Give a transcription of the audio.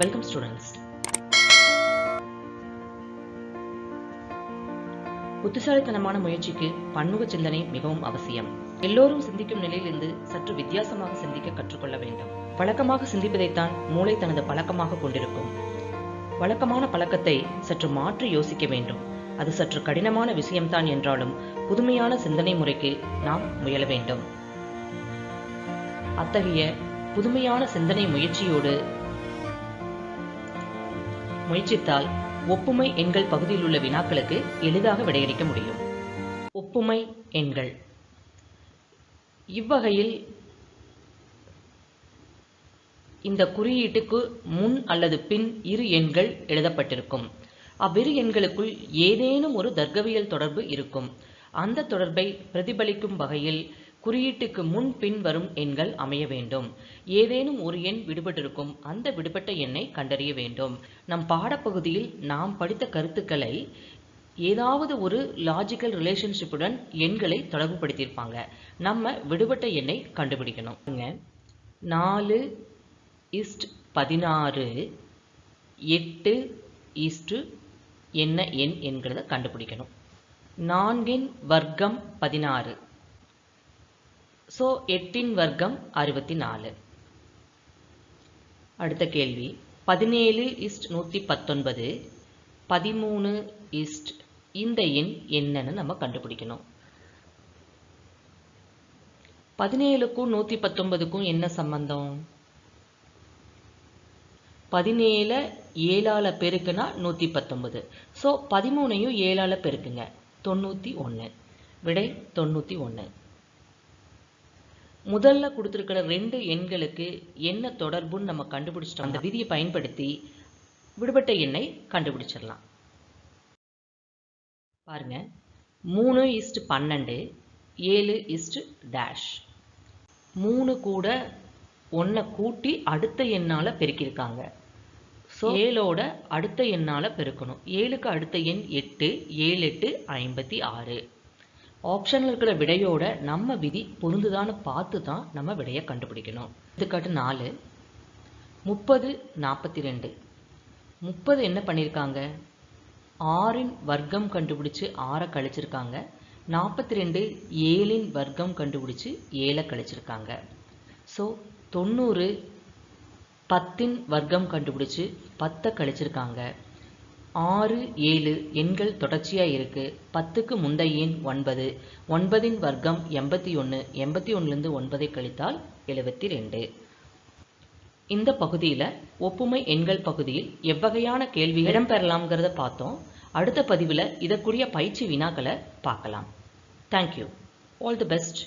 Welcome students புத்திசாலித்தனமான முயற்சிக்கு பன்முக சிந்தனை மிகவும் அவசியம். எல்லோரும் சிந்திக்கும் நிலையிலிருந்து சற்று வித்தியாசமாக சிந்திக்க கற்றுக்கொள்ள வேண்டும். பழக்கமாக சிந்திப்பதைத்தான் மூளை தனது பழக்கமாக கொண்டிருக்கும். வழக்கமான பழக்கத்தை சற்று மாற்றி யோசிக்க வேண்டும். அது சற்று கடினமான விஷயம்தான் என்றாலும் புதுமையான சிந்தனை முறைக்கு நாம் முயல வேண்டும். அத்தகைய புதுமையான சிந்தனை முயற்சியோடு முயற்சித்தால் ஒப்புமை எண்கள் பகுதியில் உள்ள வினாக்களுக்கு எளிதாக விடையளிக்க முடியும். ஒப்புமை எண்கள். இவ்வகையில் இந்த குறியீட்டுக்கு முன் அல்லது பின் இரு எண்கள் எழுதப்பட்டிருக்கும். அவ்விரு எண்களுக்குள் ஏதேனும் ஒரு தர்க்கவியல் தொடர்பு இருக்கும். அந்த தொடர்பை பிரதிபலிக்கும் வகையில் குறியீட்டுக்கு முன் பின் வரும் எண்கள் அமைய வேண்டும். ஏதேனும் ஒரு எண் விடுபட்டிருக்கும் அந்த விடுபட்ட எண்ணை கண்டறிய வேண்டும். நம் பாடப்பகுதியில் நாம் படித்த கருத்துக்களை ஏதாவது ஒரு லாஜிக்கல் ரிலேஷன்ஷிப்புடன் எண்களை தொடர்புபடுத்தியிருப்பாங்க. நம்ம விடுபட்ட எண்ணை கண்டுபிடிக்கணும். நாலு இஸ்ட் பதினாறு எட்டு ஈஸ்ட்டு என்ன எண் என்கிறத கண்டுபிடிக்கணும். நான்கின் வர்க்கம் பதினாறு. ஸோ எட்டின் வர்க்கம் அறுபத்தி நாலு அடுத்த கேள்வி. பதினேழு இஸ்ட் நூற்றி பத்தொன்பது பதிமூணு இஸ்ட் இந்த எண் என்னன்னு நம்ம கண்டுபிடிக்கணும். பதினேழுக்கும் நூற்றி பத்தொன்பதுக்கும் என்ன சம்பந்தம்? பதினேழு ஏழால பெருக்குனா நூற்றி பத்தொன்பது. ஸோ பதிமூணையும் ஏழால பெருக்குங்க. தொண்ணூற்றி ஒன்று விடை தொண்ணூற்றி ஒன்று முதல்ல கொடுத்துருக்கிற ரெண்டு எண்களுக்கு என்ன தொடர்புன்னு நம்ம கண்டுபிடிச்சிட்டோம். அந்த விதியை பயன்படுத்தி விடுபட்ட எண்ணை கண்டுபிடிச்சிடலாம். பாருங்க. மூணு இஸ்ட் பன்னெண்டு ஏழு இஸ்ட் டேஷ் மூணு கூட ஒன்றை கூட்டி அடுத்த எண்ணால் பெருக்கியிருக்காங்க. ஸோ ஏழோட அடுத்த எண்ணால் பெருக்கணும். ஏழுக்கு அடுத்த எண் எட்டு ஏழு எட்டு ஐம்பத்தி ஆறு. ஆப்ஷனில் இருக்கிற விடையோட நம்ம விதி பொருந்துதான்னு பார்த்து தான் நம்ம விடையை கண்டுபிடிக்கணும். எடுத்துக்காட்டு நாலு. முப்பது நாற்பத்தி ரெண்டு முப்பது என்ன பண்ணியிருக்காங்க? ஆறின் வர்க்கம் கண்டுபிடிச்சு ஆறை கழிச்சிருக்காங்க. நாற்பத்தி ரெண்டு ஏழின் வர்க்கம் கண்டுபிடிச்சு ஏழை கழிச்சிருக்காங்க. ஸோ தொண்ணூறு பத்தின் வர்க்கம் கண்டுபிடிச்சு பத்தை கழிச்சிருக்காங்க. ஆறு ஏழு எண்கள் தொடர்ச்சியாக இருக்குது பத்துக்கு முந்தைய எண் ஒன்பது. ஒன்பதின் வர்க்கம் எண்பத்தி ஒன்று எண்பத்தி ஒன்றுலேருந்து ஒன்பதை கழித்தால் எழுபத்தி ரெண்டு இந்த பகுதியில் ஒப்புமை எண்கள் பகுதியில் எவ்வகையான கேள்வி இடம்பெறலாம்ங்கிறத பார்த்தோம். அடுத்த பதிவில் இதற்குரிய பயிற்சி வினாக்களை பார்க்கலாம். Thank you all the best